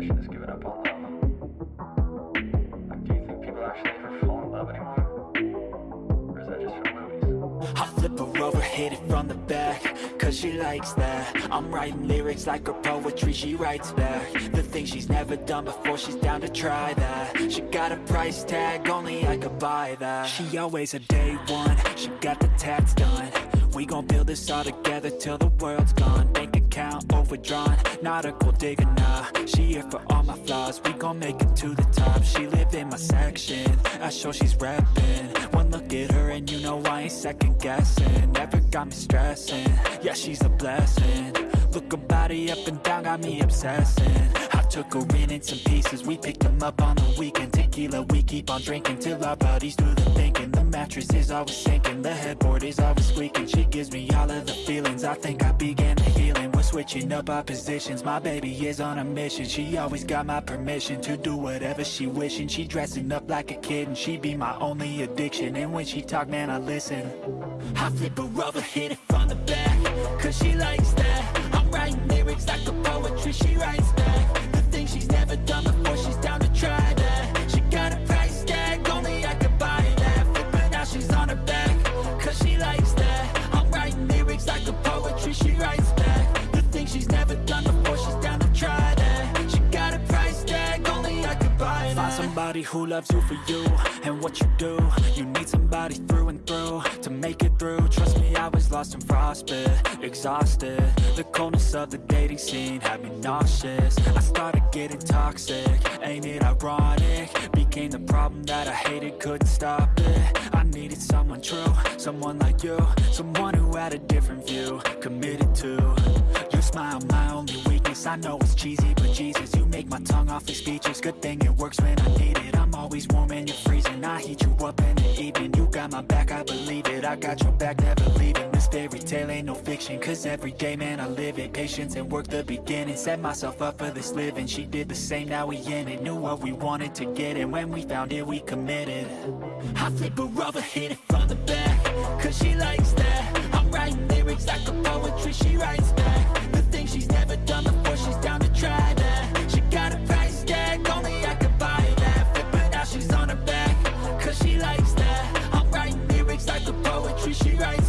generation has given up on love. Like, do you think people actually ever fall in love anymore? Or is that just for movies? I flip her over, hit it from the back Cause she likes that. I'm writing lyrics like her poetry, she writes back. The things she's never done before, she's down to try that. She got a price tag, only I could buy that. She always a day one, she got the tats done. We gon' build this all together till the world's gone. Bank account overdrawn, not a gold digger, nah. She here for all my flaws, we gon' make it to the top. She live in my section, I show she's reppin' One look at her and you know I ain't second guessing. Never got me stressing, yeah she's a blessing. Look her body up and down, got me obsessing. I took her in in some pieces, we picked them up on the weekend. Tequila, we keep on drinking till our bodies do the thinking. The mattress is always sinking, the headboard is always squeaking. She gives me all of the feelings, I think I began the healing We're switching up our positions, my baby is on a mission. She always got my permission to do whatever she wishing She dressing up like a kid and she be my only addiction. And when she talk, man, I listen. I flip her over, hit it from the back Cause she likes that. I'm writing lyrics like a poetry, somebody who loves you for you and what you do. You need somebody through and through to make it through. Trust me, I was lost in frostbit, exhausted. The coldness of the dating scene had me nauseous. I started getting toxic, ain't it ironic? Became the problem that I hated, couldn't stop it. I needed someone true, someone like you. Someone who had a different view, committed to. Your smile, my only weakness. I know it's cheesy, but Jesus You make my tongue off awfully speechless Good thing it works when I need always warm and you're freezing. I heat you up in the evening. You got my back, I believe it. I got your back, never leaving This fairy tale ain't no fiction Cause every day, man, I live it. Patience and work the beginning. Set myself up for this living. She did the same, now we in it. Knew what we wanted to get And when we found it, we committed. I flip her over, hit it from the back Cause she likes that. I'm writing poetry She writes